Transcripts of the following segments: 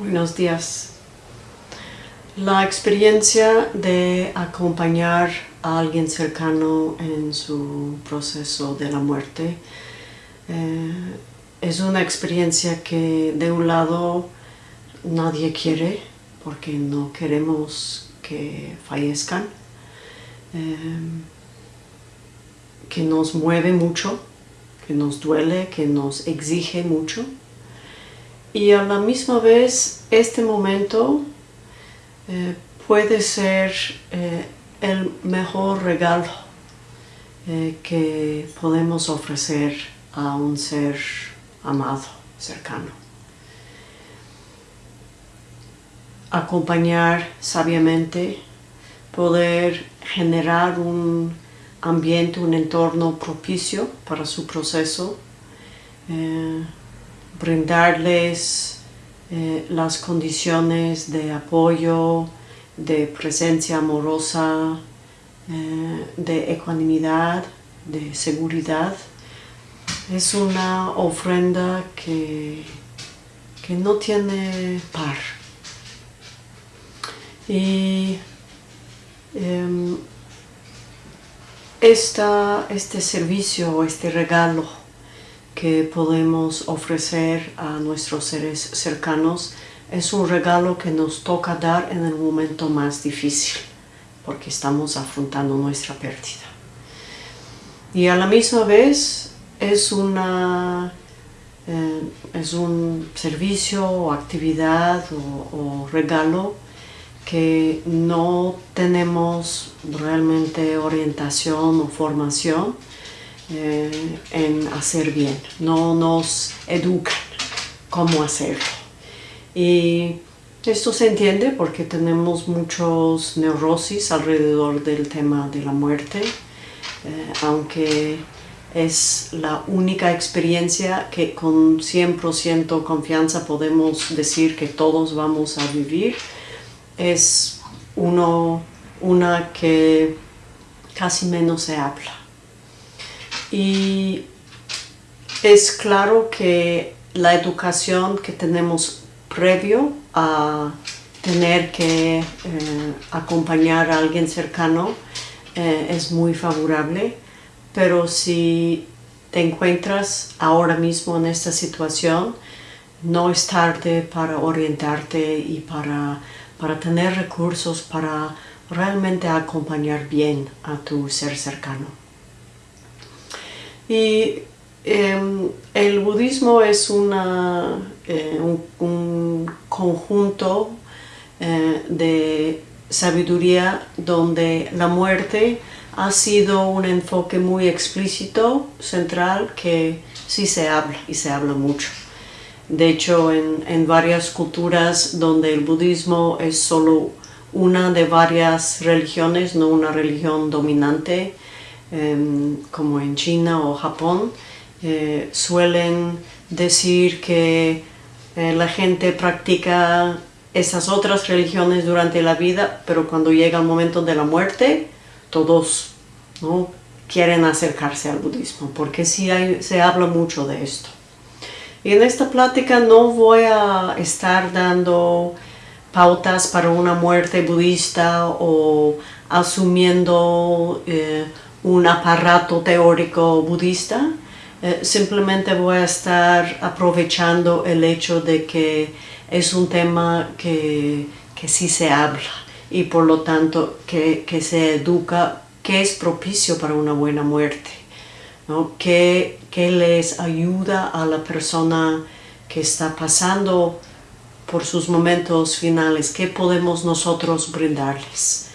Buenos días. La experiencia de acompañar a alguien cercano en su proceso de la muerte eh, es una experiencia que de un lado nadie quiere porque no queremos que fallezcan, eh, que nos mueve mucho, que nos duele, que nos exige mucho y a la misma vez este momento eh, puede ser eh, el mejor regalo eh, que podemos ofrecer a un ser amado, cercano. Acompañar sabiamente, poder generar un ambiente, un entorno propicio para su proceso, brindarles eh, las condiciones de apoyo, de presencia amorosa, eh, de ecuanimidad, de seguridad. Es una ofrenda que, que no tiene par. Y em, este servicio, este regalo que podemos ofrecer a nuestros seres cercanos es un regalo que nos toca dar en el momento más difícil, porque estamos afrontando nuestra pérdida. Y a la misma vez es, una, eh, es un servicio o actividad o regalo que no tenemos realmente orientación o formación, eh, en hacer bien, no nos educan cómo hacerlo. Y esto se entiende porque tenemos muchos neurosis alrededor del tema de la muerte, eh, aunque es la única experiencia que con 100% confianza podemos decir que todos vamos a vivir, es uno, una que casi menos se habla. Y es claro que la educación que tenemos previo a tener que eh, acompañar a alguien cercano eh, es muy favorable, pero si te encuentras ahora mismo en esta situación, no es tarde para orientarte y para, para tener recursos para realmente acompañar bien a tu ser cercano. Y em, el budismo es una, eh, un, conjunto eh, de sabiduría donde la muerte ha sido un enfoque muy explícito, central, que sí se habla y se habla mucho. De hecho, en, en varias culturas donde el budismo es solo una de varias religiones, no una religión dominante, Em, como en China o Japón, eh, suelen decir que eh, la gente practica esas otras religiones durante la vida, pero cuando llega el momento de la muerte, todos ¿no? quieren acercarse al budismo, porque sí se habla mucho de esto. Y en esta plática no voy a estar dando pautas para una muerte budista o asumiendo eh, un aparato teórico budista, eh, simplemente voy a estar aprovechando el hecho de que es un tema que, que sí se habla y por lo tanto que, se educa qué es propicio para una buena muerte, ¿no? ¿Qué, qué les ayuda a la persona que está pasando por sus momentos finales, qué podemos nosotros brindarles.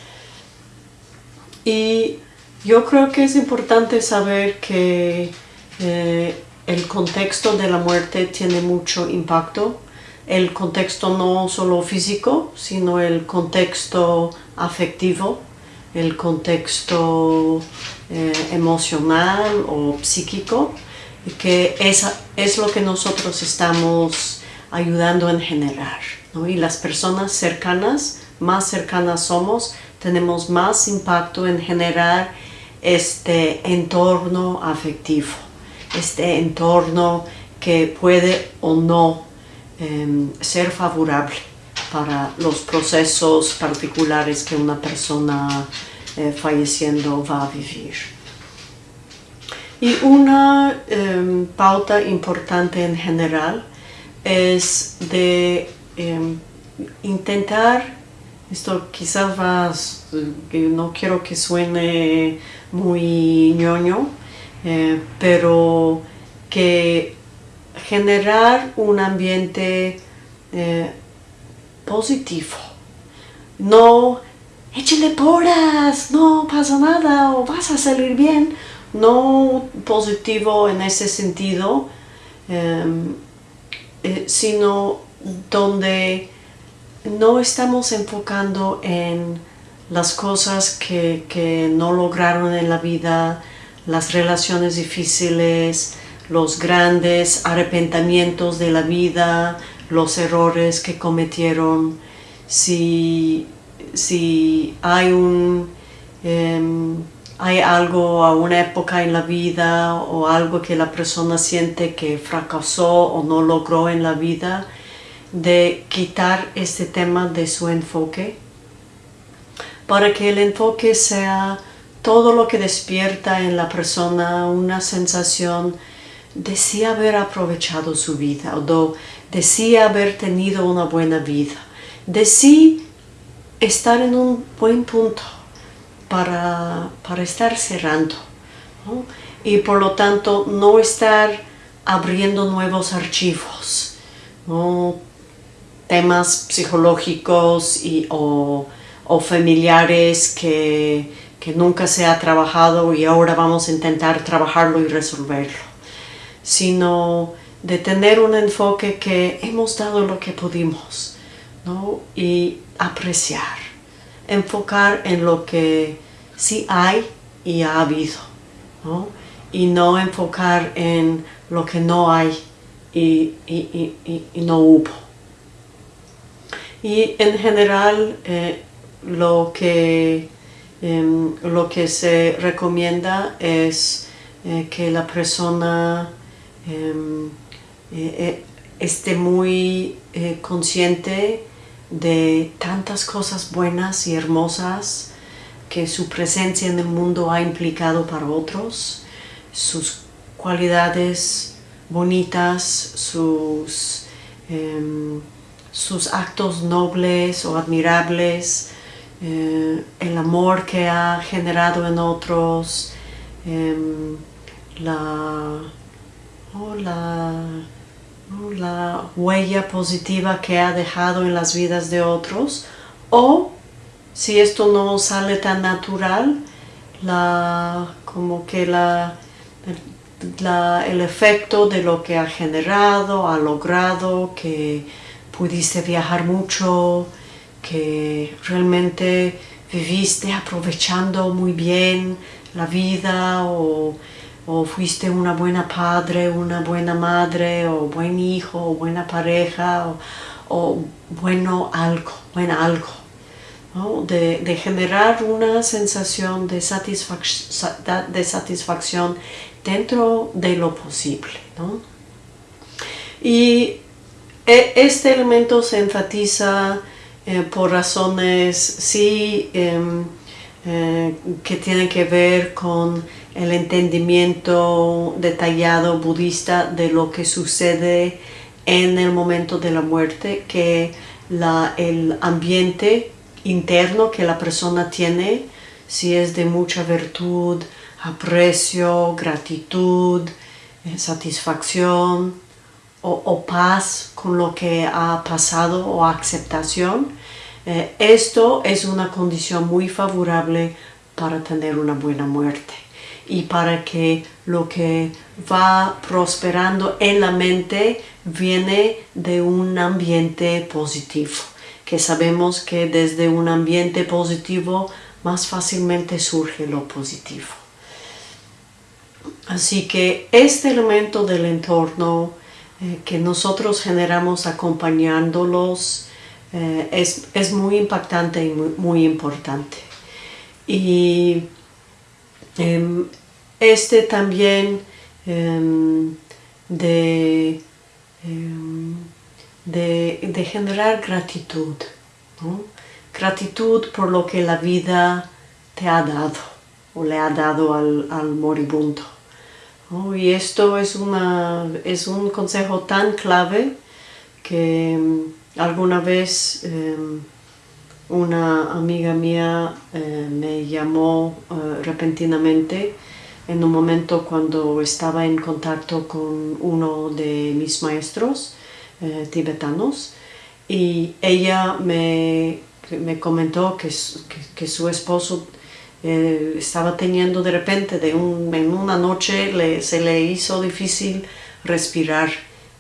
Y yo creo que es importante saber que eh, el contexto de la muerte tiene mucho impacto. El contexto no solo físico, sino el contexto afectivo, el contexto eh, emocional o psíquico, que es, es lo que nosotros estamos ayudando en generar. Y las personas cercanas, más cercanas somos, tenemos más impacto en generar este entorno afectivo, este entorno que puede o no em, ser favorable para los procesos particulares que una persona eh, falleciendo va a vivir. Y una em, pauta importante en general es de em, intentar, esto quizás va, que no quiero que suene muy ñoño, eh, pero que generar un ambiente eh, positivo. No, échale poras, no pasa nada o vas a salir bien. No positivo en ese sentido, em, eh, sino donde no estamos enfocando en las cosas que, que no lograron en la vida, las relaciones difíciles, los grandes arrepentimientos de la vida, los errores que cometieron, si, si hay, un, em, hay algo a una época en la vida o algo que la persona siente que fracasó o no logró en la vida, de quitar este tema de su enfoque para que el enfoque sea todo lo que despierta en la persona una sensación de sí haber aprovechado su vida o de sí haber tenido una buena vida, de sí estar en un buen punto para, estar cerrando y por lo tanto no estar abriendo nuevos archivos, temas psicológicos y, o, familiares que, que nunca se ha trabajado y ahora vamos a intentar trabajarlo y resolverlo sino de tener un enfoque que hemos dado lo que pudimos y apreciar, enfocar en lo que sí hay y ha habido y no enfocar en lo que no hay y, no hubo. Y en general eh, lo, que, em, lo que se recomienda es eh, que la persona Em, eh, eh, esté muy consciente de tantas cosas buenas y hermosas que su presencia en el mundo ha implicado para otros, sus cualidades bonitas, sus, em, sus actos nobles o admirables, el amor que ha generado en otros, em, la la, la huella positiva que ha dejado en las vidas de otros o si esto no sale tan natural la, como que la, el efecto de lo que ha generado, ha logrado, que pudiste viajar mucho, que realmente viviste aprovechando muy bien la vida o o fuiste una buena padre, una buena madre, o buen hijo, buena pareja, o, bueno algo, buen algo. De, generar una sensación de, de, satisfacción dentro de lo posible. Y e, este elemento se enfatiza eh, por razones sí em, eh, que tienen que ver con el entendimiento detallado budista de lo que sucede en el momento de la muerte, que el ambiente interno que la persona tiene, si es de mucha virtud, aprecio, gratitud, eh, satisfacción o, paz con lo que ha pasado o aceptación, eh, esto es una condición muy favorable para tener una buena muerte y para que lo que va prosperando en la mente viene de un ambiente positivo, que sabemos que desde un ambiente positivo más fácilmente surge lo positivo. Así que este elemento del entorno eh, que nosotros generamos acompañándolos eh, es, muy impactante y muy, importante. Y em, este también em, de em, de, generar gratitud. Gratitud por lo que la vida te ha dado o le ha dado al, moribundo. Y esto es, una, es un consejo tan clave que mm, alguna vez em, una amiga mía eh, me llamó eh, repentinamente en un momento cuando estaba en contacto con uno de mis maestros eh, tibetanos y ella me, me comentó que, que, su esposo eh, estaba teniendo de repente, de un, en una noche le, se le hizo difícil respirar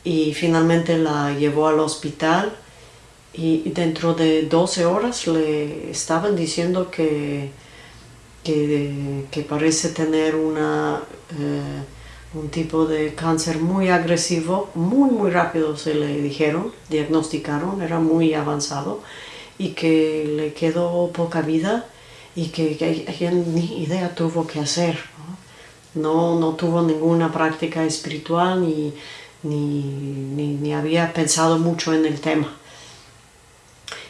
y finalmente la llevó al hospital y dentro de 12 horas le estaban diciendo que que, parece tener una, eh, un tipo de cáncer muy agresivo, muy muy rápido se le dijeron, diagnosticaron, era muy avanzado y que le quedó poca vida y que, que ni idea tuvo que hacer. ¿no? No, tuvo ninguna práctica espiritual ni, ni, había pensado mucho en el tema.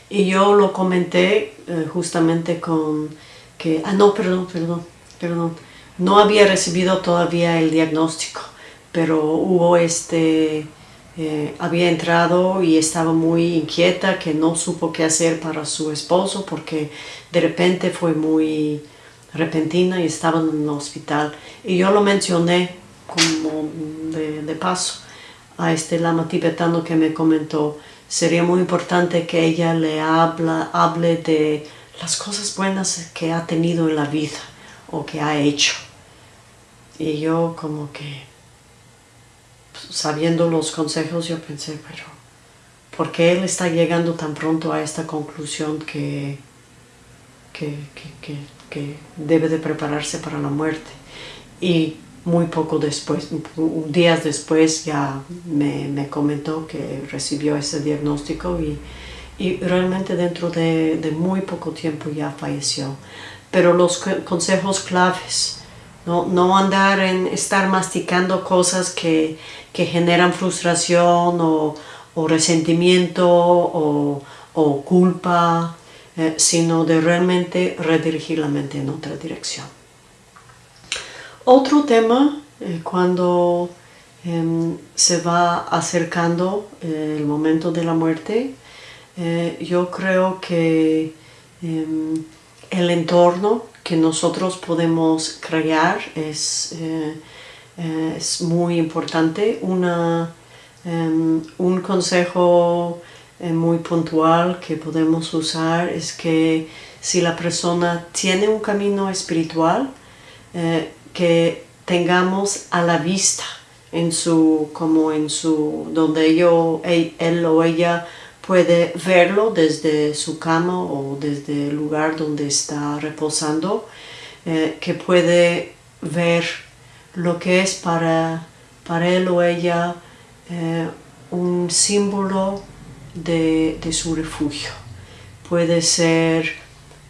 Y yo lo comenté eh, justamente con que, ah no, perdón, perdón, perdón, no había recibido todavía el diagnóstico, pero hubo este, eh, había entrado y estaba muy inquieta que no supo qué hacer para su esposo porque de repente fue muy repentina y estaba en el hospital. Y yo lo mencioné como de, paso a este lama tibetano que me comentó, sería muy importante que ella le habla, hable de las cosas buenas que ha tenido en la vida o que ha hecho. Y yo como que, sabiendo los consejos, yo pensé, pero ¿por qué él está llegando tan pronto a esta conclusión que, que, debe de prepararse para la muerte? Y muy poco después, días después ya me, me comentó que recibió ese diagnóstico y y realmente dentro de, muy poco tiempo ya falleció. Pero los consejos claves, no, no andar en estar masticando cosas que, generan frustración o, resentimiento o, culpa, eh, sino de realmente redirigir la mente en otra dirección. Otro tema, eh, cuando em, se va acercando eh, el momento de la muerte, yo creo que em, el entorno que nosotros podemos crear es, eh, eh, es muy importante. Una, em, un consejo muy puntual que podemos usar es que si la persona tiene un camino espiritual, que tengamos a la vista en su, como en su, donde yo, él o ella puede verlo desde su cama o desde el lugar donde está reposando, eh, que puede ver lo que es para, para él o ella eh, un símbolo de, su refugio. Puede ser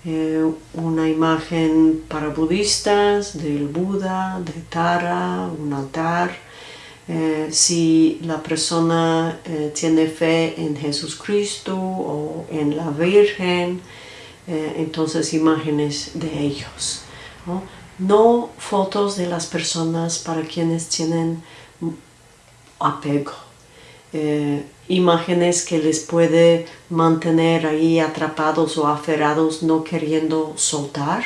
eh, una imagen para budistas del Buda, de Tara, un altar, eh, si la persona tiene fe en Jesucristo o en la Virgen, entonces imágenes de ellos. Fotos de las personas para quienes tienen apego. imágenes que les puede mantener ahí atrapados o aferrados no queriendo soltar,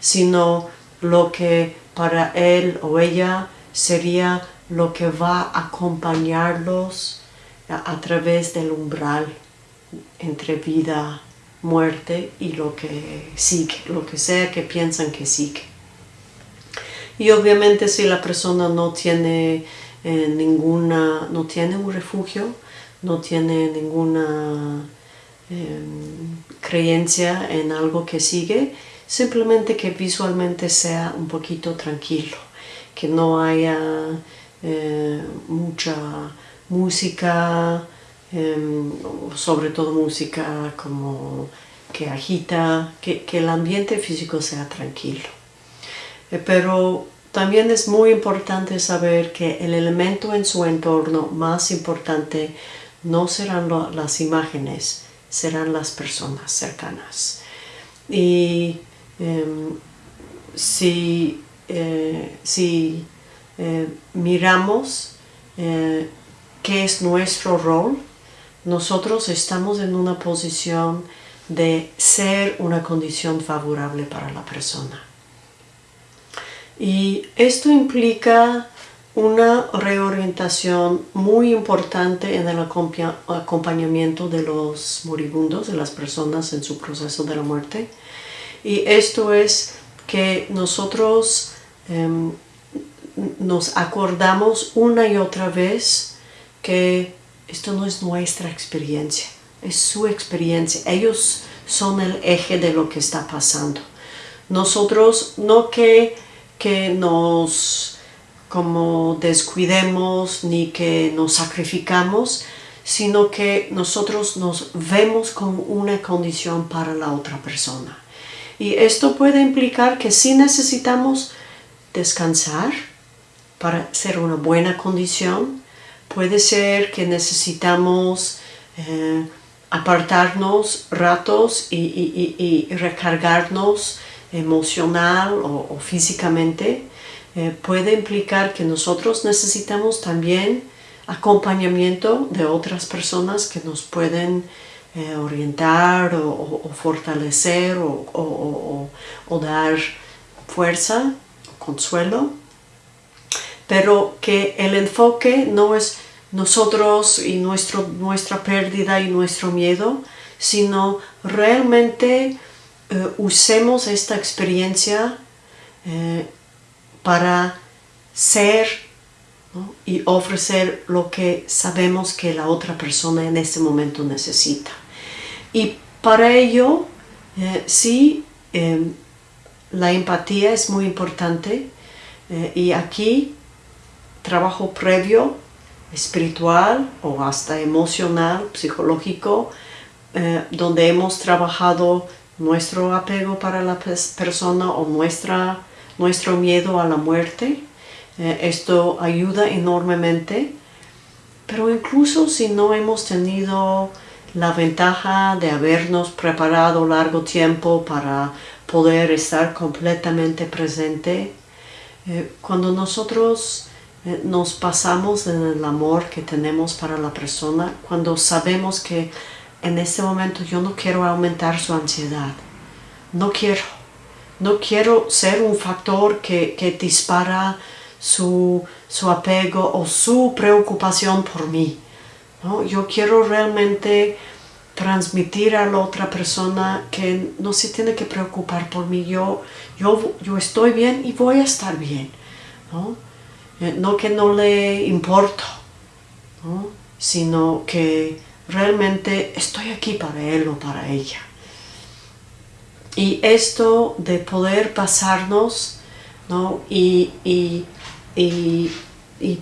sino lo que para él o ella sería lo que va a acompañarlos a, través del umbral entre vida, muerte y lo que sigue, lo que sea que piensan que sigue. Y obviamente si la persona no tiene eh, ninguna, no tiene un refugio, no tiene ninguna em, creencia en algo que sigue, simplemente que visualmente sea un poquito tranquilo, que no haya eh, mucha música, em, sobre todo música como que agita, que, el ambiente físico sea tranquilo. Eh, pero también es muy importante saber que el elemento en su entorno más importante no serán las imágenes, serán las personas cercanas. Y em, si, eh, si eh, miramos qué es nuestro rol, nosotros estamos en una posición de ser una condición favorable para la persona. Y esto implica una reorientación muy importante en el acompañamiento de los moribundos, de las personas en su proceso de la muerte. Y esto es que nosotros em, nos acordamos una y otra vez que esto no es nuestra experiencia, es su experiencia. Ellos son el eje de lo que está pasando. Nosotros no que, que nos como descuidemos ni que nos sacrificamos, sino que nosotros nos vemos como una condición para la otra persona. Y esto puede implicar que sí necesitamos descansar para ser una buena condición. Puede ser que necesitamos eh, apartarnos ratos y, recargarnos emocional o físicamente eh, puede implicar que nosotros necesitamos también acompañamiento de otras personas que nos pueden eh, orientar o, fortalecer o, dar fuerza, consuelo, pero que el enfoque no es nosotros y nuestro, nuestra pérdida y nuestro miedo, sino realmente eh, usemos esta experiencia para ser y ofrecer lo que sabemos que la otra persona en ese momento necesita. Y para ello, eh, sí, em, la empatía es muy importante eh, y aquí trabajo previo, espiritual o hasta emocional, psicológico, eh, donde hemos trabajado nuestro apego para la persona o nuestra nuestro miedo a la muerte. Eh, esto ayuda enormemente, pero incluso si no hemos tenido la ventaja de habernos preparado largo tiempo para poder estar completamente presente, eh, cuando nosotros eh, nos pasamos en el amor que tenemos para la persona, cuando sabemos que en este momento yo no quiero aumentar su ansiedad, no quiero, no quiero ser un factor que, dispara su, apego o su preocupación por mí. Yo quiero realmente transmitir a la otra persona que no se tiene que preocupar por mí. Yo, yo, yo estoy bien y voy a estar bien. No, eh, no que no le importo, sino que realmente estoy aquí para él o para ella. Y esto de poder pasarnos y,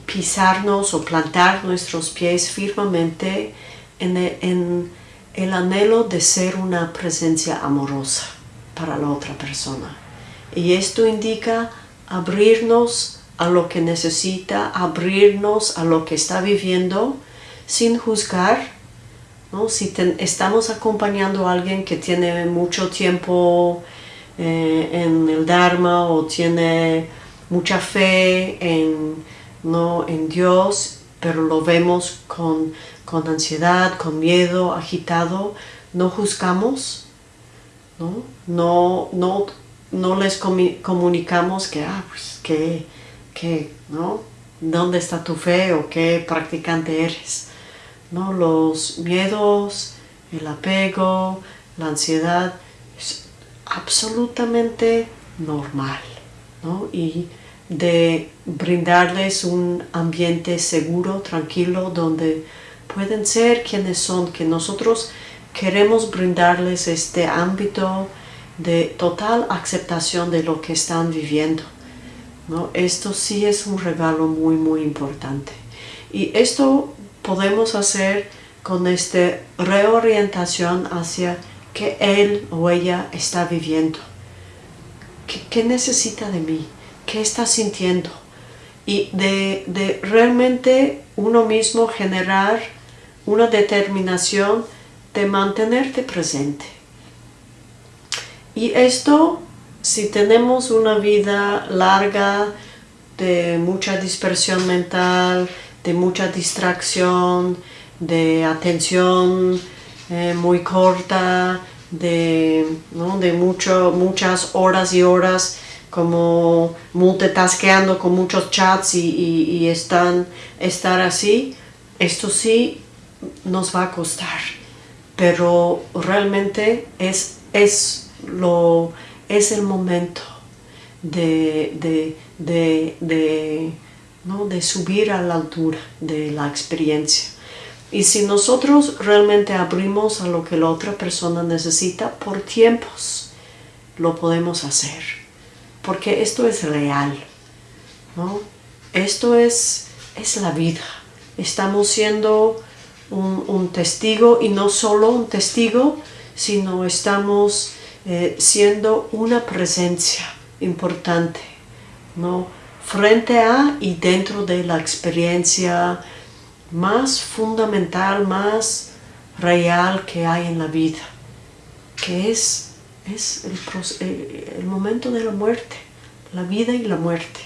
pisarnos o plantar nuestros pies firmemente en el, anhelo de ser una presencia amorosa para la otra persona. Y esto indica abrirnos a lo que necesita, abrirnos a lo que está viviendo sin juzgar, si estamos acompañando a alguien que tiene mucho tiempo eh, en el Dharma o tiene mucha fe en, ¿no? en Dios, pero lo vemos con, ansiedad, con miedo, agitado, no juzgamos, no, no, no, no les comunicamos que, ah, pues, que, que, ¿no? ¿Dónde está tu fe o qué practicante eres? ¿No? Los miedos, el apego, la ansiedad es absolutamente normal, Y de brindarles un ambiente seguro, tranquilo, donde pueden ser quienes son, que nosotros queremos brindarles este ámbito de total aceptación de lo que están viviendo. ¿no? Esto sí es un regalo muy, muy importante. Y esto podemos hacer con esta reorientación hacia que él o ella está viviendo. ¿Qué, necesita de mí? ¿Qué está sintiendo? Y de, realmente uno mismo generar una determinación de mantenerte presente. Y esto, si tenemos una vida larga de mucha dispersión mental, de mucha distracción, de atención eh, muy corta, de, de mucho, muchas horas y horas como multitaskeando con muchos chats y, están, estar así, esto sí nos va a costar, pero realmente es, es, lo, es el momento de, de, ¿no? de subir a la altura de la experiencia. Y si nosotros realmente abrimos a lo que la otra persona necesita por tiempos, lo podemos hacer. Porque esto es real. ¿no? Esto es, es la vida. Estamos siendo un, testigo y no solo un testigo, sino estamos eh, siendo una presencia importante. ¿no? Frente a y dentro de la experiencia más fundamental, más real que hay en la vida, que es, es el, momento de la muerte, la vida y la muerte.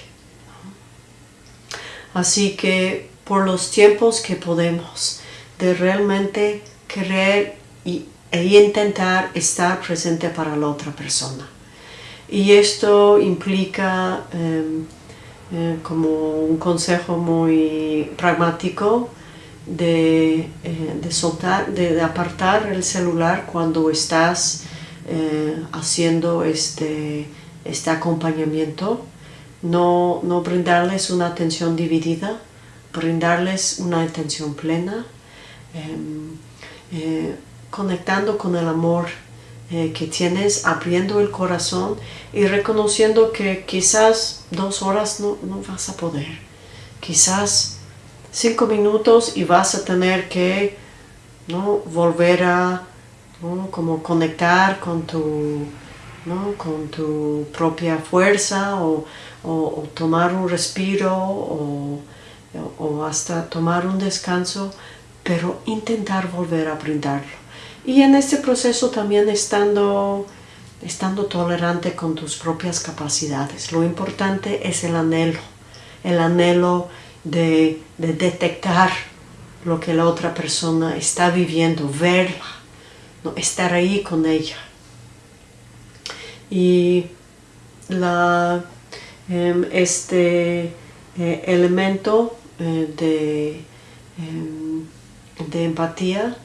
Así que por los tiempos que podemos, de realmente querer y, e intentar estar presente para la otra persona. Y esto implica em, eh, como un consejo muy pragmático de, eh, soltar, de, apartar el celular cuando estás eh, haciendo este, este acompañamiento, no, no brindarles una atención dividida, brindarles una atención plena, em, conectando con el amor eh, que tienes, abriendo el corazón y reconociendo que quizás dos horas no, vas a poder. Quizás cinco minutos y vas a tener que ¿no? volver a como conectar con tu, con tu propia fuerza o, tomar un respiro o, o, hasta tomar un descanso, pero intentar volver a brindarlo. Y en este proceso también estando, estando tolerante con tus propias capacidades. Lo importante es el anhelo, el anhelo de, detectar lo que la otra persona está viviendo, verla, ¿no? estar ahí con ella. Y la, em, este eh, elemento eh, de, em, de empatía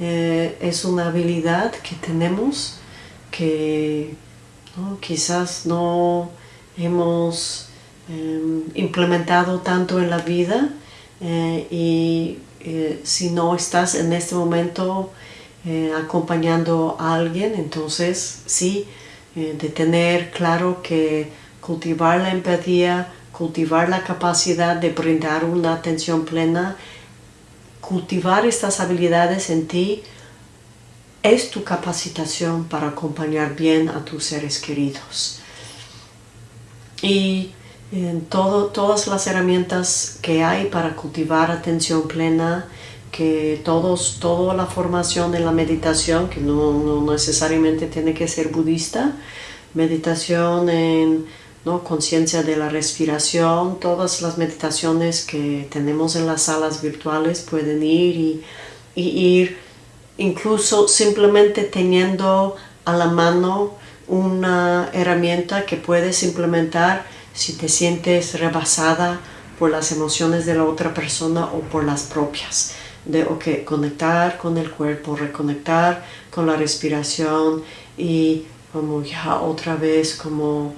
eh, es una habilidad que tenemos que quizás no hemos em, implementado tanto en la vida eh, y eh, si no estás en este momento acompañando a alguien, entonces sí, de tener claro que cultivar la empatía, cultivar la capacidad de brindar una atención plena cultivar estas habilidades en ti es tu capacitación para acompañar bien a tus seres queridos. Y en todo, todas las herramientas que hay para cultivar atención plena, que todos, toda la formación en la meditación, que no, no necesariamente tiene que ser budista, meditación en ¿no? conciencia de la respiración, todas las meditaciones que tenemos en las salas virtuales pueden ir y, ir incluso simplemente teniendo a la mano una herramienta que puedes implementar si te sientes rebasada por las emociones de la otra persona o por las propias. De ok, conectar con el cuerpo, reconectar con la respiración y como ya otra vez como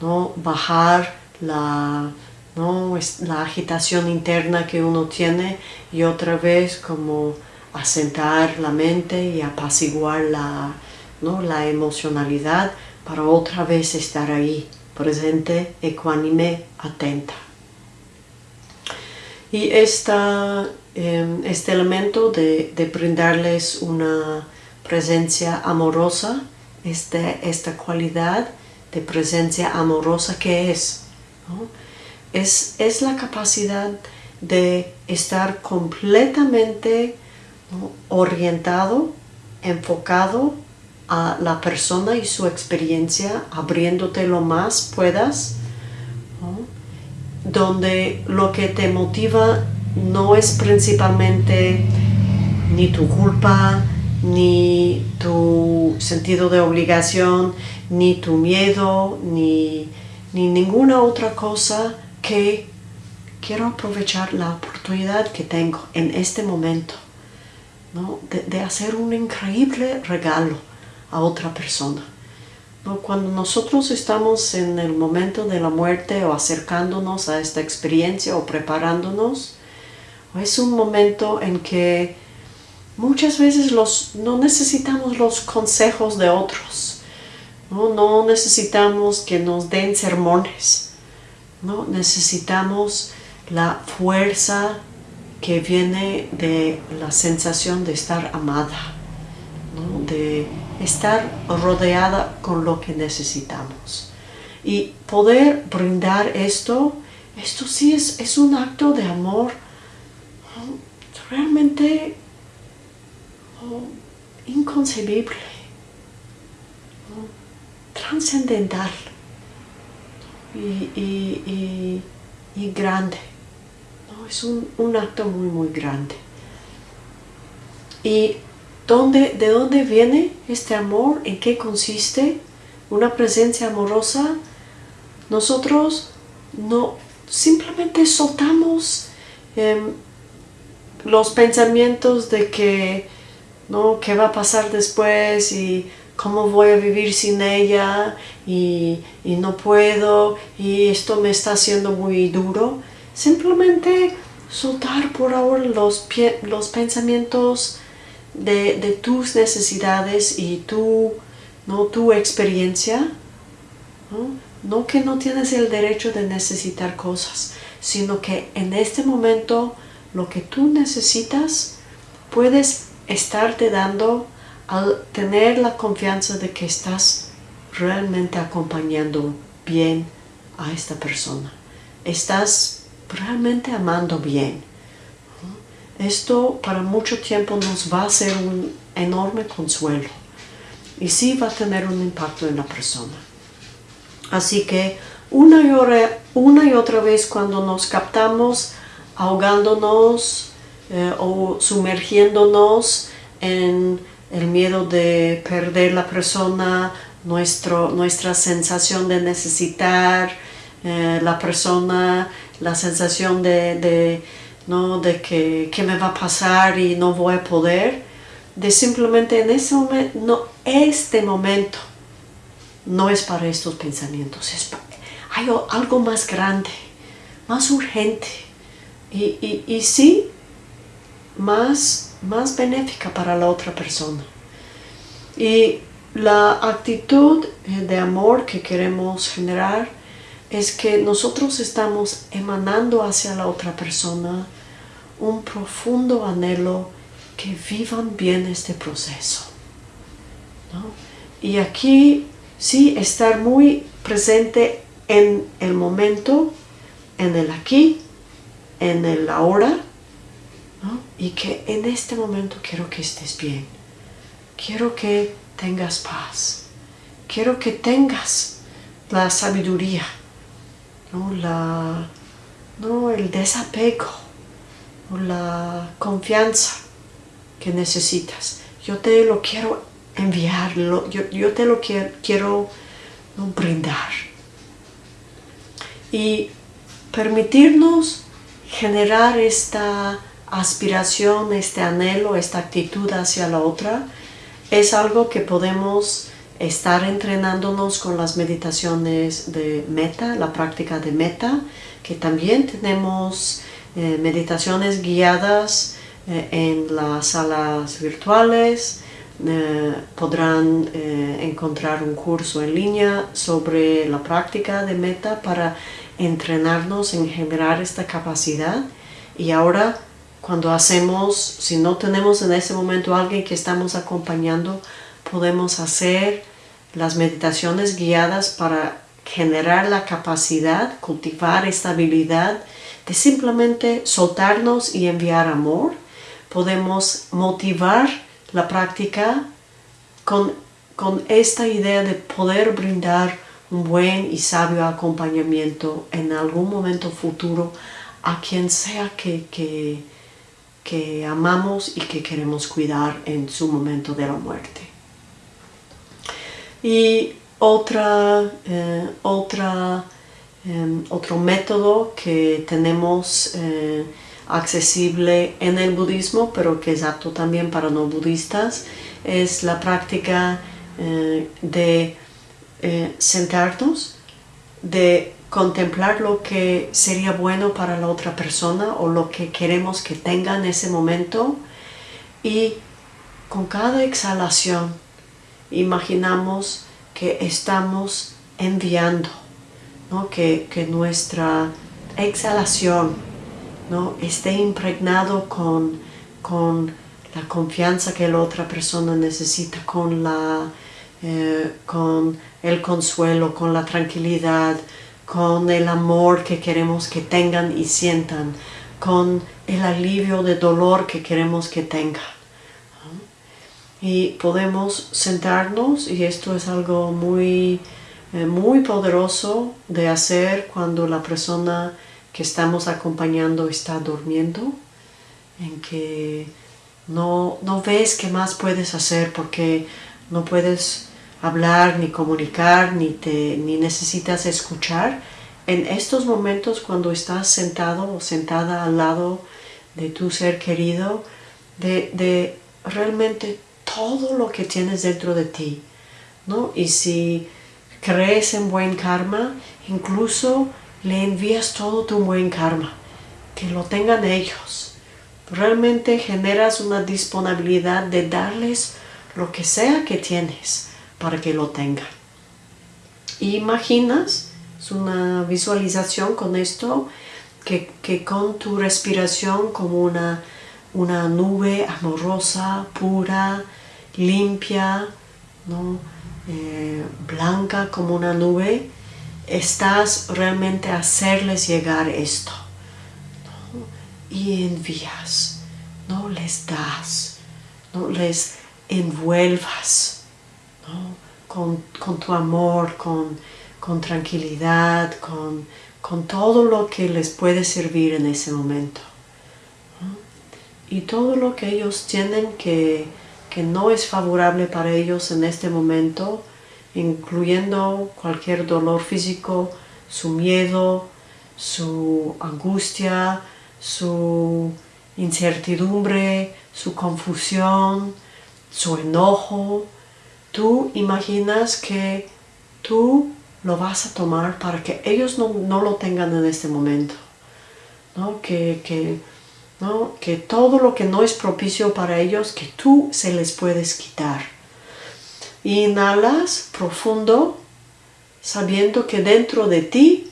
¿no? bajar la, la agitación interna que uno tiene y otra vez como asentar la mente y apaciguar la, la emocionalidad para otra vez estar ahí, presente, ecuánime, atenta. Y esta, em, este elemento de, brindarles una presencia amorosa, este, esta cualidad, de presencia amorosa que es. es. Es la capacidad de estar completamente orientado, enfocado a la persona y su experiencia, abriéndote lo más puedas, donde lo que te motiva no es principalmente ni tu culpa, ni tu sentido de obligación, ni tu miedo, ni, ninguna otra cosa que quiero aprovechar la oportunidad que tengo en este momento de, hacer un increíble regalo a otra persona. Cuando nosotros estamos en el momento de la muerte o acercándonos a esta experiencia o preparándonos, es un momento en que muchas veces los, no necesitamos los consejos de otros, no, no necesitamos que nos den sermones, ¿no? necesitamos la fuerza que viene de la sensación de estar amada, de estar rodeada con lo que necesitamos. Y poder brindar esto, esto sí es, es un acto de amor realmente inconcebible, trascendental y grande es un, acto muy, muy grande. ¿Y dónde, de dónde viene este amor? ¿En qué consiste? Una presencia amorosa. Nosotros no simplemente soltamos em, los pensamientos de que, ¿no? ¿Qué va a pasar después? Y cómo voy a vivir sin ella y, y, no puedo y esto me está haciendo muy duro. Simplemente soltar por ahora los, los pensamientos de, tus necesidades y tu, ¿no? tu experiencia. ¿no? que no tienes el derecho de necesitar cosas, sino que en este momento lo que tú necesitas puedes estarte dando al tener la confianza de que estás realmente acompañando bien a esta persona. Estás realmente amando bien. Esto para mucho tiempo nos va a ser un enorme consuelo y sí va a tener un impacto en la persona. Así que una y, una y otra vez cuando nos captamos ahogándonos eh, o sumergiéndonos en el miedo de perder la persona, nuestro, nuestra sensación de necesitar eh, la persona, la sensación de, ¿no? de que, me va a pasar y no voy a poder, de simplemente en ese momento, no, este momento no es para estos pensamientos, es hay algo más grande, más urgente y, y, sí, más, más benéfica para la otra persona. Y la actitud de amor que queremos generar es que nosotros estamos emanando hacia la otra persona un profundo anhelo que vivan bien este proceso. Y aquí sí estar muy presente en el momento, en el aquí, en el ahora, y que en este momento quiero que estés bien. Quiero que tengas paz. Quiero que tengas la sabiduría ¿no? La, ¿no? el desapego, la confianza que necesitas. Yo te lo quiero enviar, yo, te lo quiero, quiero brindar. Y permitirnos generar esta aspiración, este anhelo, esta actitud hacia la otra, es algo que podemos estar entrenándonos con las meditaciones de meta, la práctica de meta, que también tenemos eh, meditaciones guiadas eh, en las salas virtuales, eh, podrán encontrar un curso en línea sobre la práctica de meta para entrenarnos en generar esta capacidad. Y ahora cuando hacemos, si no tenemos en ese momento alguien que estamos acompañando, podemos hacer las meditaciones guiadas para generar la capacidad, cultivar esta habilidad de simplemente soltarnos y enviar amor, podemos motivar la práctica con, con esta idea de poder brindar un buen y sabio acompañamiento en algún momento futuro a quien sea que, que, que amamos y que queremos cuidar en su momento de la muerte. Y otra, eh, otra, em, otro método que tenemos eh, accesible en el budismo, pero que es apto también para no budistas, es la práctica eh, de sentarnos, de contemplar lo que sería bueno para la otra persona o lo que queremos que tenga en ese momento y con cada exhalación imaginamos que estamos enviando, que, nuestra exhalación ¿no? esté impregnado con, con, la confianza que la otra persona necesita, con, la, eh, con el consuelo, con la tranquilidad, con el amor que queremos que tengan y sientan, con el alivio de dolor que queremos que tengan. Y podemos sentarnos y esto es algo muy, eh, muy poderoso de hacer cuando la persona que estamos acompañando está durmiendo, en que no, no ves qué más puedes hacer porque no puedes hablar ni comunicar ni, te, ni necesitas escuchar. En estos momentos cuando estás sentado o sentada al lado de tu ser querido, de, de realmente todo lo que tienes dentro de ti, ¿no? Y si crees en buen karma, incluso le envías todo tu buen karma, que lo tengan ellos. Realmente generas una disponibilidad de darles lo que sea que tienes para que lo tengan. imaginas, es una visualización con esto, que, que con tu respiración como una, una nube amorosa, pura, limpia, ¿no? Eh, blanca como una nube, estás realmente a hacerles llegar esto. Y envías, no les das, no les envuelvas con, tu amor, con, con tranquilidad, con, con, todo lo que les puede servir en ese momento. Y todo lo que ellos tienen que que no es favorable para ellos en este momento, incluyendo cualquier dolor físico, su miedo, su angustia, su incertidumbre, su confusión, su enojo. Tú imaginas que tú lo vas a tomar para que ellos no, lo tengan en este momento. ¿no? Que, que que todo lo que no es propicio para ellos, que tú se les puedes quitar. Inhalas profundo, sabiendo que dentro de ti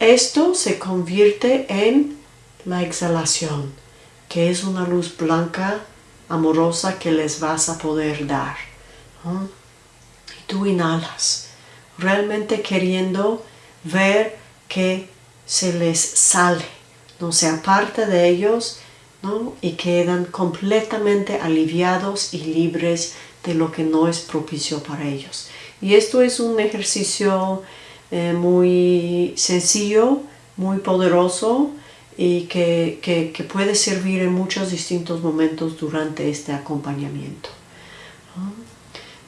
esto se convierte en la exhalación, que es una luz blanca, amorosa que les vas a poder dar. Y tú inhalas, realmente queriendo ver que se les sale no se aparta de ellos y quedan completamente aliviados y libres de lo que no es propicio para ellos. Y esto es un ejercicio eh, muy sencillo, muy poderoso y que, puede servir en muchos distintos momentos durante este acompañamiento.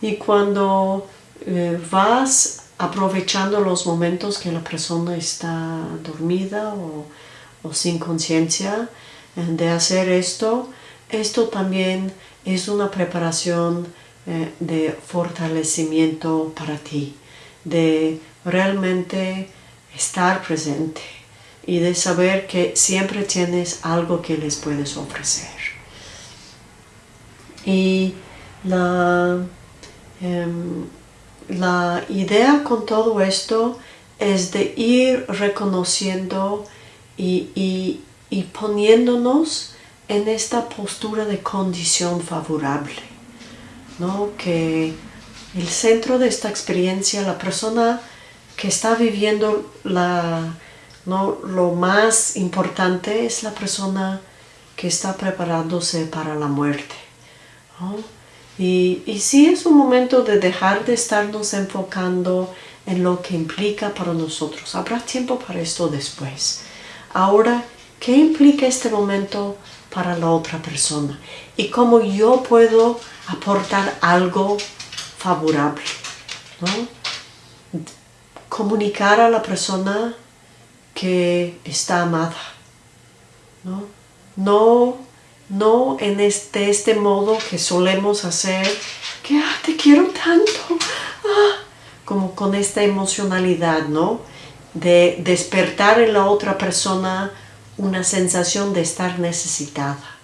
Y cuando eh, vas aprovechando los momentos que la persona está dormida o sin conciencia eh, de hacer esto, esto también es una preparación eh, de fortalecimiento para ti, de realmente estar presente y de saber que siempre tienes algo que les puedes ofrecer. Y la, la idea con todo esto es de ir reconociendo y, poniéndonos en esta postura de condición favorable, ¿no? que el centro de esta experiencia, la persona que está viviendo la, ¿no? lo más importante es la persona que está preparándose para la muerte. Y, sí es un momento de dejar de estarnos enfocando en lo que implica para nosotros. Habrá tiempo para esto después. Ahora, ¿qué implica este momento para la otra persona? Y cómo yo puedo aportar algo favorable. Comunicar a la persona que está amada. No, no, no en este, este modo que solemos hacer, que ah, te quiero tanto, ah, como con esta emocionalidad, ¿no? De despertar en la otra persona una sensación de estar necesitada.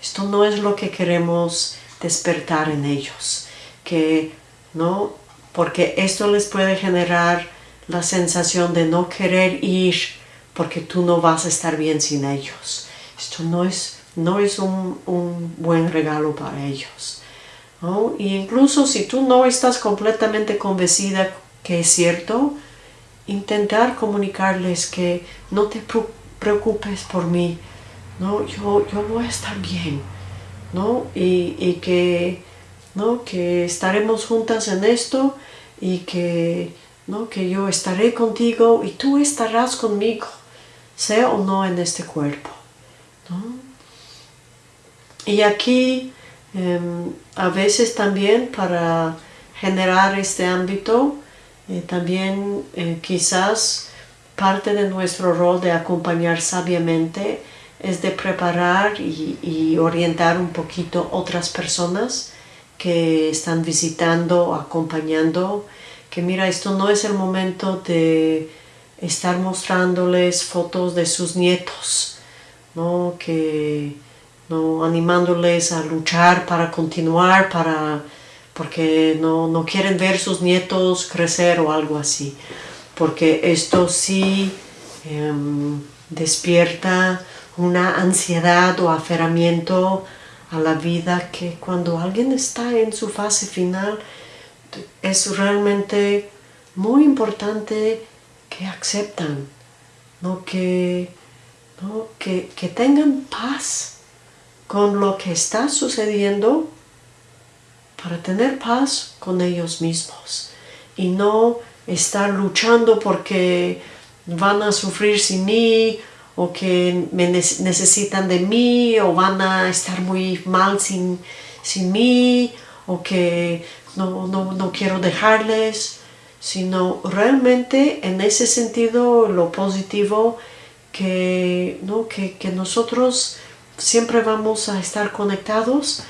Esto no es lo que queremos despertar en ellos, que, ¿no? Porque esto les puede generar la sensación de no querer ir porque tú no vas a estar bien sin ellos. Esto no es, no es un, un buen regalo para ellos. ¿no? Y incluso si tú no estás completamente convencida que es cierto, intentar comunicarles que no te preocupes por mí, ¿no? yo, yo voy a estar bien, ¿no? y, y que, ¿no? que estaremos juntas en esto y que, ¿no? que yo estaré contigo y tú estarás conmigo, sea o no en este cuerpo. Y aquí em, a veces también para generar este ámbito, eh, también eh, quizás parte de nuestro rol de acompañar sabiamente es de preparar y, y, orientar un poquito otras personas que están visitando, acompañando, que mira, esto no es el momento de estar mostrándoles fotos de sus nietos, ¿no? que ¿no? animándoles a luchar para continuar, para, porque no, no quieren ver sus nietos crecer o algo así. Porque esto sí em, despierta una ansiedad o aferramiento a la vida que cuando alguien está en su fase final es realmente muy importante que aceptan, ¿no? que que, tengan paz con lo que está sucediendo para tener paz con ellos mismos y no estar luchando porque van a sufrir sin mí o que me necesitan de mí o van a estar muy mal sin, sin mí o que no, no quiero dejarles, sino realmente en ese sentido lo positivo que, ¿no? que, nosotros siempre vamos a estar conectados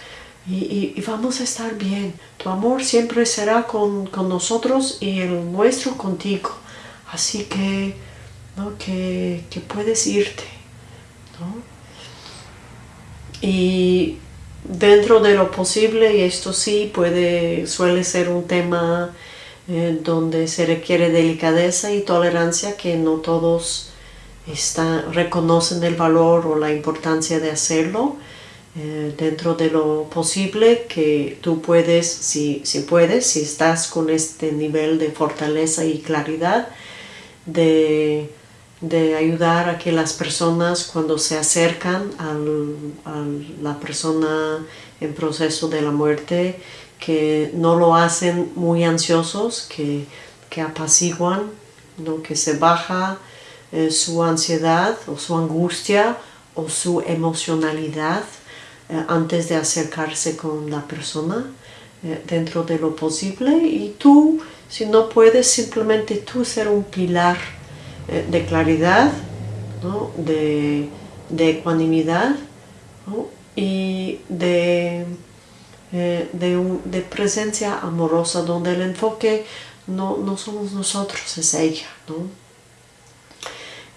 y, vamos a estar bien. Tu amor siempre será con, nosotros y el nuestro contigo. Así que, ¿no? que, puedes irte. Y dentro de lo posible, y esto sí puede, suele ser un tema eh, donde se requiere delicadeza y tolerancia que no todos está, reconocen el valor o la importancia de hacerlo eh, dentro de lo posible que tú puedes, si, si puedes, si estás con este nivel de fortaleza y claridad, de, de ayudar a que las personas cuando se acercan al, a la persona en proceso de la muerte, que no lo hacen muy ansiosos, que, que apaciguan, ¿no? que se baja eh, su ansiedad o su angustia o su emocionalidad eh, antes de acercarse con la persona eh, dentro de lo posible y tú, si no puedes, simplemente tú ser un pilar de claridad, de, ecuanimidad y de, de, presencia amorosa donde el enfoque no, no somos nosotros, es ella. ¿no?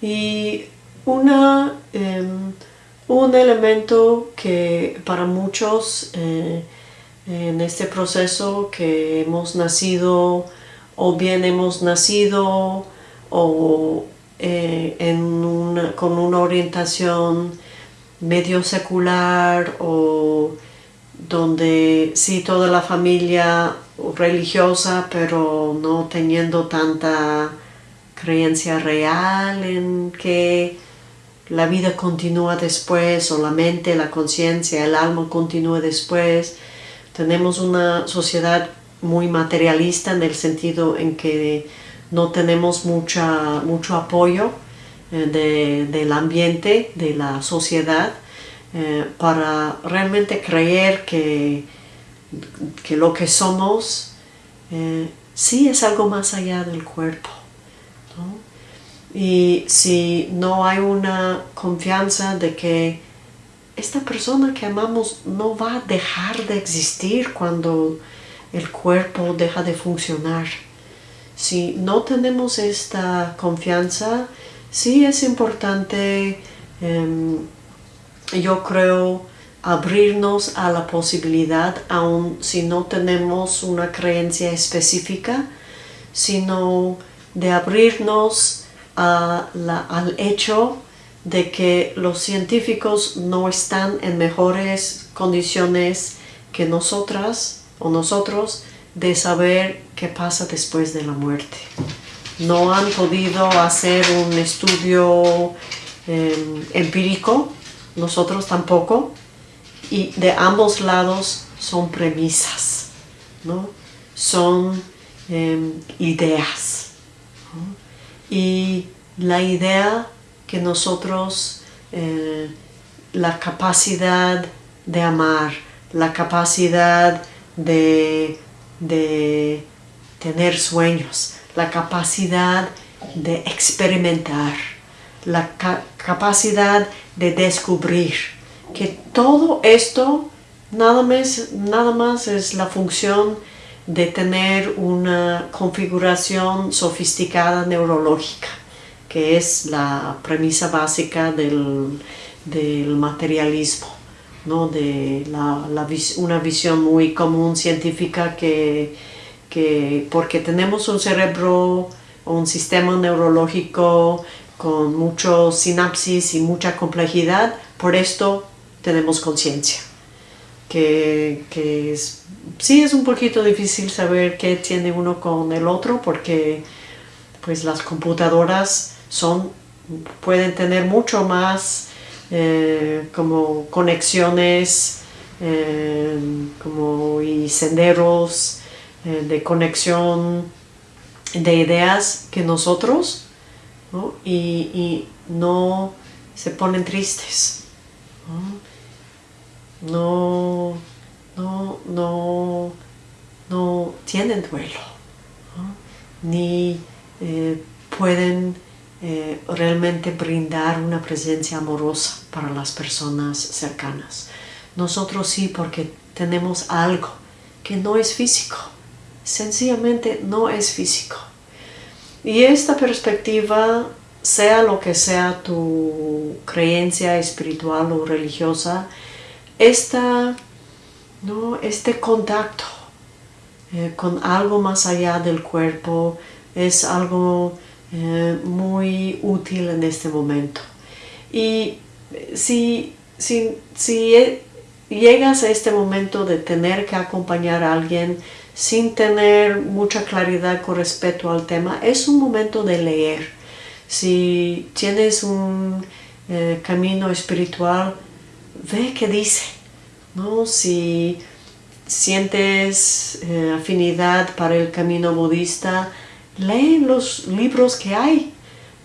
Y una, em, un elemento que para muchos eh, en este proceso que hemos nacido o bien hemos nacido o eh, con una orientación medio secular o donde sí toda la familia religiosa pero no teniendo tanta creencia real en que la vida continúa después o la mente, la conciencia, el alma continúa después. Tenemos una sociedad muy materialista en el sentido en que no tenemos mucha, mucho apoyo eh, del ambiente, de la sociedad, eh, para realmente creer que, que lo que somos eh, sí es algo más allá del cuerpo. Y si no hay una confianza de que esta persona que amamos no va a dejar de existir cuando el cuerpo deja de funcionar. Si no tenemos esta confianza, sí es importante, em, yo creo, abrirnos a la posibilidad, aun si no tenemos una creencia específica, sino de abrirnos al hecho de que los científicos no están en mejores condiciones que nosotras o nosotros de saber qué pasa después de la muerte. No han podido hacer un estudio em, empírico, nosotros tampoco, y de ambos lados son premisas, ¿no? son em, ideas. Y la idea que nosotros, eh, la capacidad de amar, la capacidad de, tener sueños, la capacidad de experimentar, la capacidad de descubrir, que todo esto nada más, nada más es la función de tener una configuración sofisticada neurológica, que es la premisa básica del, materialismo, ¿no? de una visión muy común científica que, que porque tenemos un cerebro un sistema neurológico con muchos sinapsis y mucha complejidad, por esto tenemos conciencia que, sí es un poquito difícil saber qué tiene uno con el otro porque pues las computadoras son, pueden tener mucho más eh, como conexiones eh, como y senderos eh, de conexión de ideas que nosotros Y, no se ponen tristes no, no, no, no tienen duelo, ni eh, pueden eh, realmente brindar una presencia amorosa para las personas cercanas. Nosotros sí porque tenemos algo que no es físico, sencillamente no es físico. Y esta perspectiva, sea lo que sea tu creencia espiritual o religiosa, esta, ¿no? este contacto eh, con algo más allá del cuerpo es algo eh, muy útil en este momento. Y si, si, si e, llegas a este momento de tener que acompañar a alguien sin tener mucha claridad con respecto al tema, es un momento de leer. Si tienes un eh, camino espiritual, ve qué dice, ¿no? Si sientes eh, afinidad para el camino budista, lee los libros que hay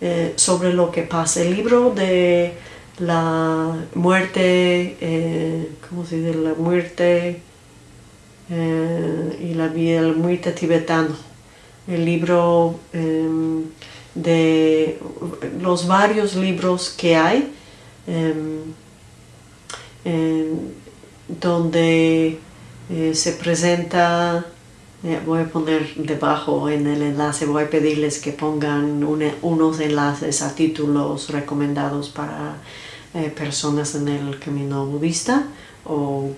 eh, sobre lo que pasa. El libro de la muerte, eh, ¿cómo se dice? La muerte y la vida, la muerte tibetano. El libro em, de los varios libros que hay. Em, donde eh, se presenta, eh, voy a poner debajo en el enlace, voy a pedirles que pongan unos enlaces a títulos recomendados para eh, personas en el camino budista o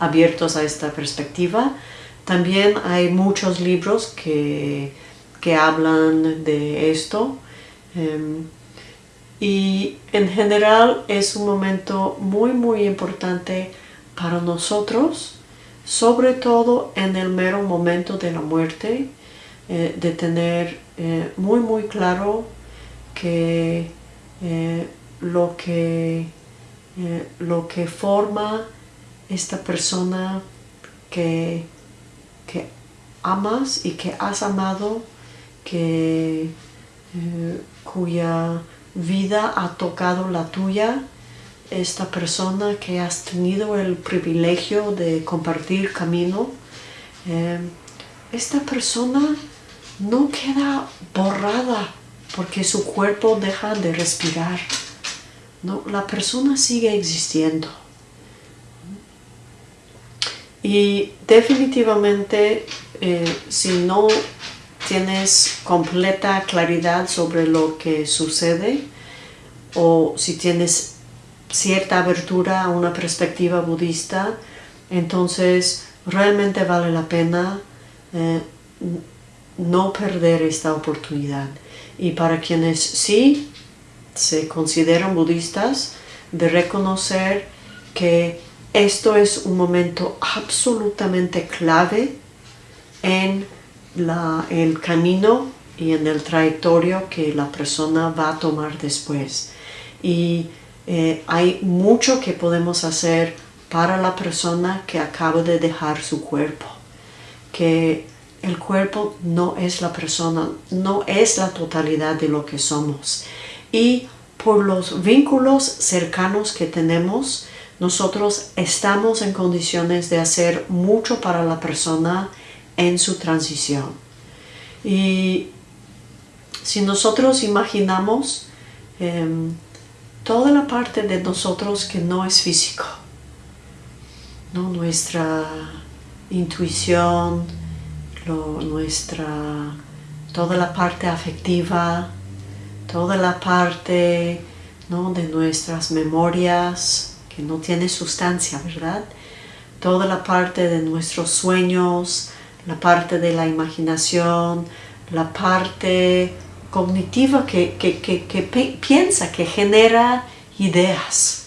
abiertos a esta perspectiva. También hay muchos libros que, que hablan de esto. Em, y en general es un momento muy muy importante para nosotros, sobre todo en el mero momento de la muerte, eh, de tener eh, muy muy claro que eh, lo, que, lo que forma esta persona que, que amas y que has amado, que, cuya vida ha tocado la tuya, esta persona que has tenido el privilegio de compartir camino, esta persona no queda borrada porque su cuerpo deja de respirar. No, la persona sigue existiendo. Y definitivamente, eh, si no tienes completa claridad sobre lo que sucede, o si tienes cierta abertura a una perspectiva budista, entonces realmente vale la pena eh, no perder esta oportunidad. Y para quienes sí se consideran budistas, de reconocer que esto es un momento absolutamente clave en el camino y en el trayectorio que la persona va a tomar después. Y eh, hay mucho que podemos hacer para la persona que acaba de dejar su cuerpo. Que el cuerpo no es la persona, no es la totalidad de lo que somos. Y por los vínculos cercanos que tenemos, nosotros estamos en condiciones de hacer mucho para la persona en su transición. Y si nosotros imaginamos em, toda la parte de nosotros que no es físico, ¿no? nuestra intuición, nuestra, toda la parte afectiva, toda la parte de nuestras memorias, que no tiene sustancia, ¿verdad? Toda la parte de nuestros sueños, la parte de la imaginación, la parte cognitiva que, piensa, que genera ideas,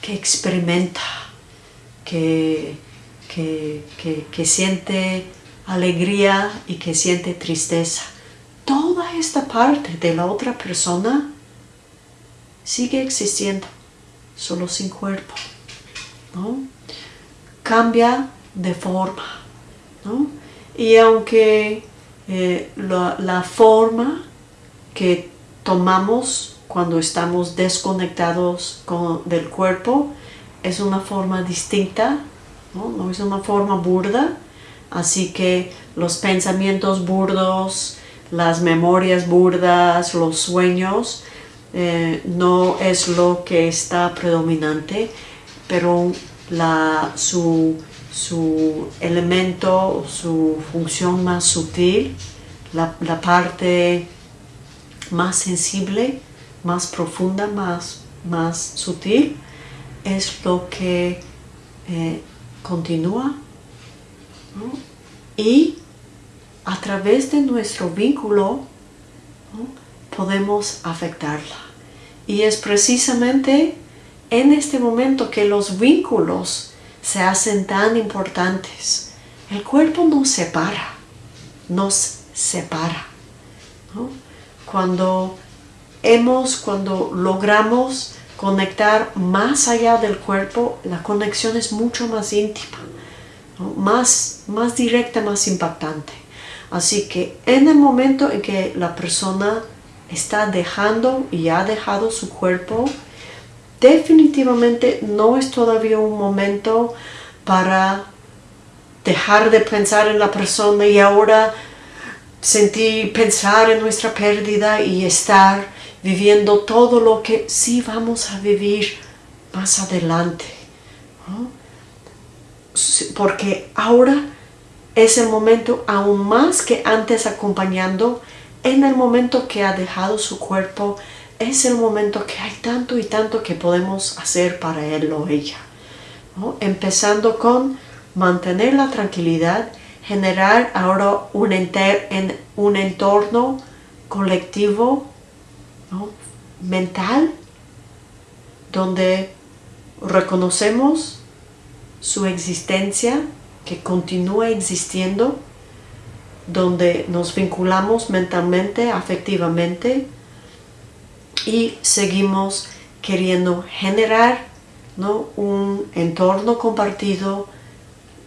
que experimenta, que, que, siente alegría y que siente tristeza. Toda esta parte de la otra persona sigue existiendo, solo sin cuerpo. Cambia de forma. Y aunque eh, la, forma que tomamos cuando estamos desconectados del cuerpo es una forma distinta, no es una forma burda, Así que los pensamientos burdos, las memorias burdas, los sueños, eh, no es lo que está predominante, pero su, elemento, su función más sutil, la, parte más sensible, más profunda, más, sutil, es lo que eh, continúa y a través de nuestro vínculo podemos afectarla. Y es precisamente en este momento que los vínculos se hacen tan importantes. El cuerpo nos separa, nos separa. Cuando hemos, cuando logramos conectar más allá del cuerpo, la conexión es mucho más íntima más, más directa, más impactante. Así que en el momento en que la persona está dejando y ha dejado su cuerpo, definitivamente no es todavía un momento para dejar de pensar en la persona y ahora sentir, pensar en nuestra pérdida y estar viviendo todo lo que sí vamos a vivir más adelante porque ahora es el momento aún más que antes acompañando, en el momento que ha dejado su cuerpo, es el momento que hay tanto y tanto que podemos hacer para él o ella. Empezando con mantener la tranquilidad, generar ahora un, en, un entorno colectivo, mental, donde reconocemos su existencia que continúa existiendo, donde nos vinculamos mentalmente, afectivamente y seguimos queriendo generar ¿no? un entorno compartido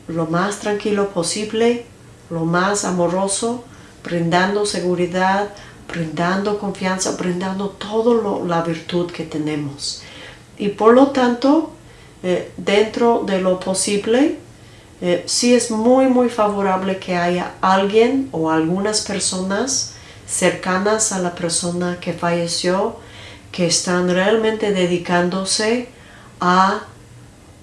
lo más tranquilo posible, lo más amoroso, brindando seguridad, brindando confianza, brindando toda la virtud que tenemos. Y por lo tanto, eh, dentro de lo posible, eh, sí es muy muy favorable que haya alguien o algunas personas cercanas a la persona que falleció que están realmente dedicándose a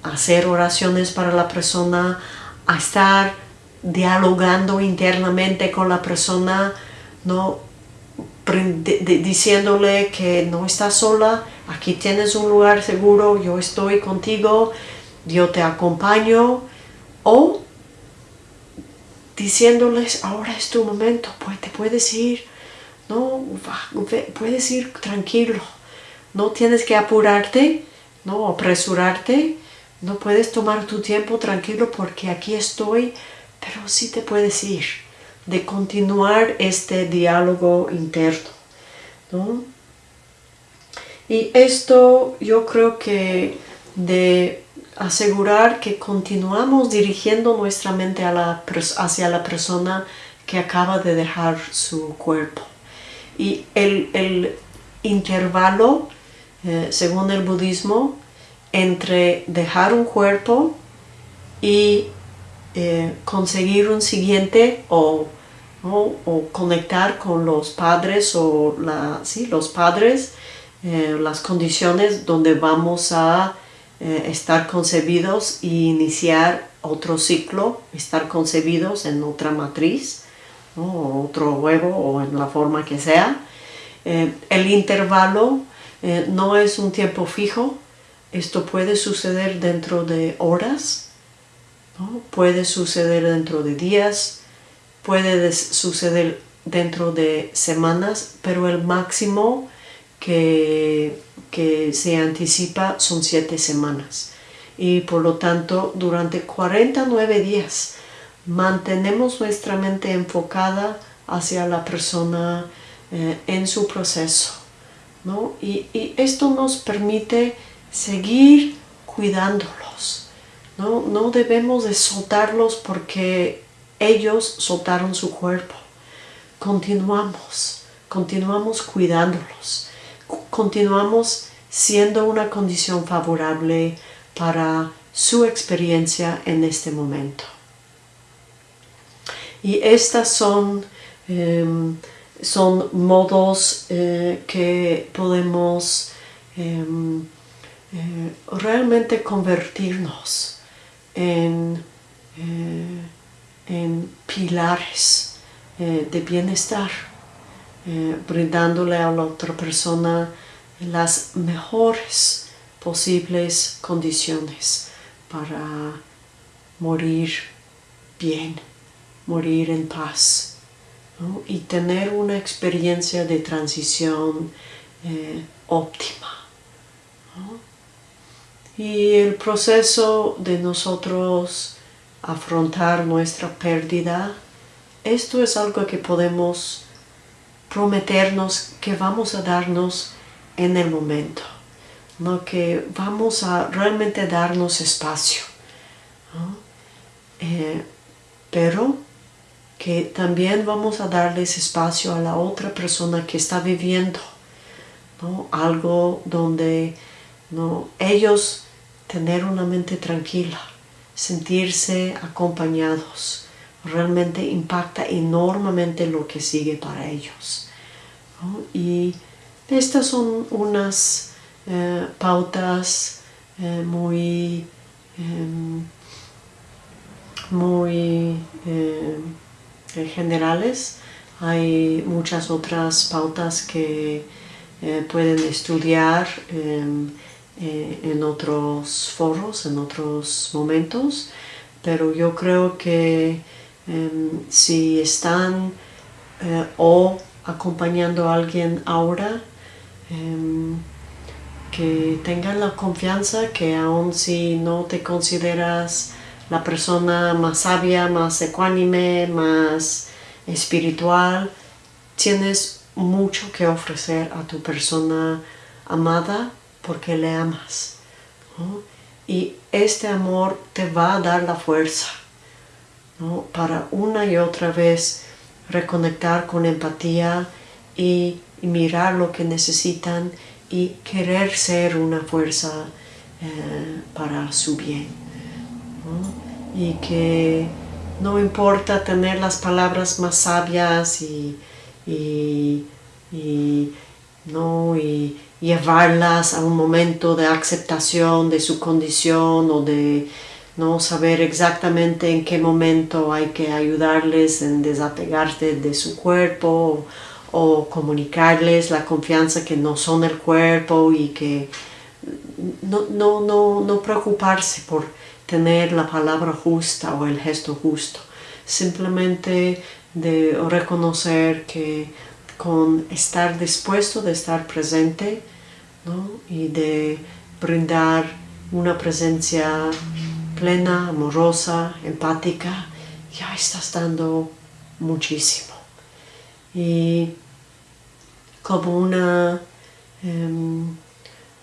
hacer oraciones para la persona, a estar dialogando internamente con la persona, ¿no? diciéndole que no estás sola, aquí tienes un lugar seguro, yo estoy contigo, yo te acompaño, o diciéndoles, ahora es tu momento, pues te puedes ir, no, puedes ir tranquilo, no tienes que apurarte, no apresurarte, no puedes tomar tu tiempo tranquilo porque aquí estoy, pero sí te puedes ir, de continuar este diálogo interno. ¿no? Y esto yo creo que de asegurar que continuamos dirigiendo nuestra mente hacia la persona que acaba de dejar su cuerpo. Y el, intervalo, eh, según el budismo, entre dejar un cuerpo y eh, conseguir un siguiente o, conectar con los padres o la, los padres, eh, las condiciones donde vamos a estar concebidos y iniciar otro ciclo, estar concebidos en otra matriz, o otro huevo o en la forma que sea. el intervalo no es un tiempo fijo, esto puede suceder dentro de horas, puede suceder dentro de días, puede suceder dentro de semanas, pero el máximo que, que se anticipa son siete semanas. Y por lo tanto, durante 49 días mantenemos nuestra mente enfocada hacia la persona eh, en su proceso. Y, esto nos permite seguir cuidándolos. ¿no? no debemos de soltarlos porque ellos soltaron su cuerpo. Continuamos, continuamos cuidándolos. Continuamos siendo una condición favorable para su experiencia en este momento. Y estas son, em, son modos eh, que podemos em, eh, realmente convertirnos en, eh, pilares de bienestar, brindándole a la otra persona las mejores posibles condiciones para morir bien, morir en paz y tener una experiencia de transición óptima. Y el proceso de nosotros afrontar nuestra pérdida, esto es algo que podemos prometernos que vamos a darnos en el momento, ¿no? que vamos a realmente darnos espacio, eh, pero que también vamos a darles espacio a la otra persona que está viviendo algo donde ¿no? ellos tener una mente tranquila, sentirse acompañados, realmente impacta enormemente lo que sigue para ellos. Y estas son unas eh, pautas eh, muy, em, muy eh, generales. Hay muchas otras pautas que pueden estudiar em, eh, en otros foros, en otros momentos, pero yo creo que em, si están eh, o acompañando a alguien ahora, em, que tengan la confianza que aun si no te consideras la persona más sabia, más ecuánime, más espiritual, tienes mucho que ofrecer a tu persona amada porque le amas. Y este amor te va a dar la fuerza para una y otra vez reconectar con empatía y, mirar lo que necesitan y querer ser una fuerza eh, para su bien. Y que no importa tener las palabras más sabias y, ¿no? y llevarlas a un momento de aceptación de su condición o de no saber exactamente en qué momento hay que ayudarles en desapegarse de su cuerpo o, comunicarles la confianza que no son el cuerpo y que no, no, no, no preocuparse por tener la palabra justa o el gesto justo. Simplemente de reconocer que con estar dispuesto de estar presente y de brindar una presencia plena, amorosa, empática, ya estás dando muchísimo. Y como una em,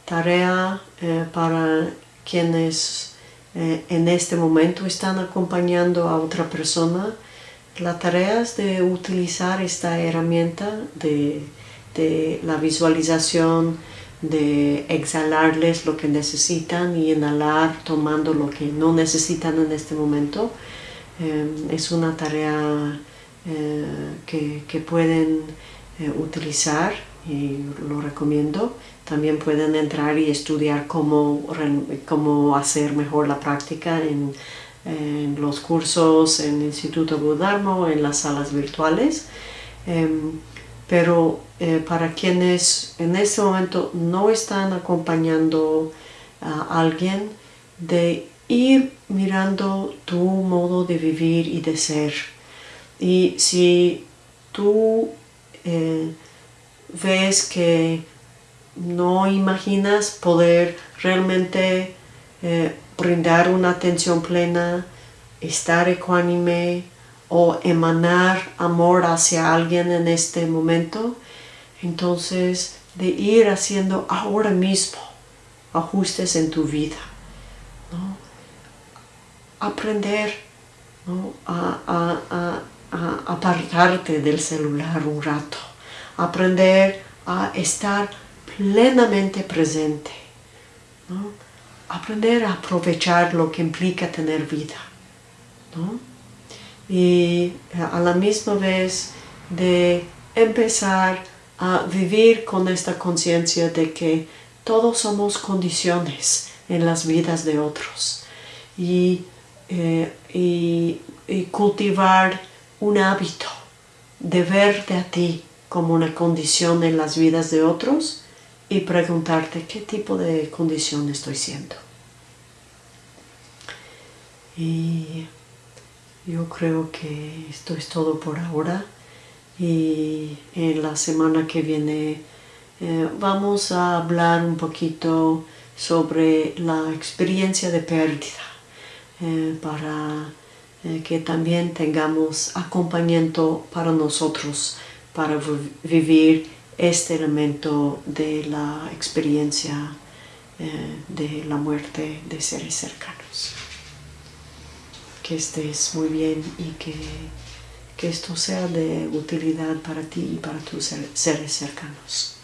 tarea eh, para quienes eh, en este momento están acompañando a otra persona, la tarea es de utilizar esta herramienta de, la visualización, de exhalarles lo que necesitan y inhalar tomando lo que no necesitan en este momento. Em, es una tarea eh, que, pueden eh, utilizar y lo recomiendo. También pueden entrar y estudiar cómo, cómo hacer mejor la práctica en, los cursos en el Instituto Budharma en las salas virtuales. Em, pero eh, para quienes en este momento no están acompañando a alguien, de ir mirando tu modo de vivir y de ser. Y si tú eh, ves que no imaginas poder realmente eh, brindar una atención plena, estar ecuánime o emanar amor hacia alguien en este momento, entonces de ir haciendo ahora mismo ajustes en tu vida. Aprender a, a apartarte del celular un rato. Aprender a estar plenamente presente. Aprender a aprovechar lo que implica tener vida. Y a la misma vez de empezar a vivir con esta conciencia de que todos somos condiciones en las vidas de otros y, eh, y cultivar un hábito de verte a ti como una condición en las vidas de otros y preguntarte qué tipo de condición estoy siendo. Y yo creo que esto es todo por ahora y en la semana que viene eh, vamos a hablar un poquito sobre la experiencia de pérdida eh, para eh, que también tengamos acompañamiento para nosotros para vivir este elemento de la experiencia eh, de la muerte de seres cercanos. Que estés muy bien y que, que esto sea de utilidad para ti y para tus seres cercanos.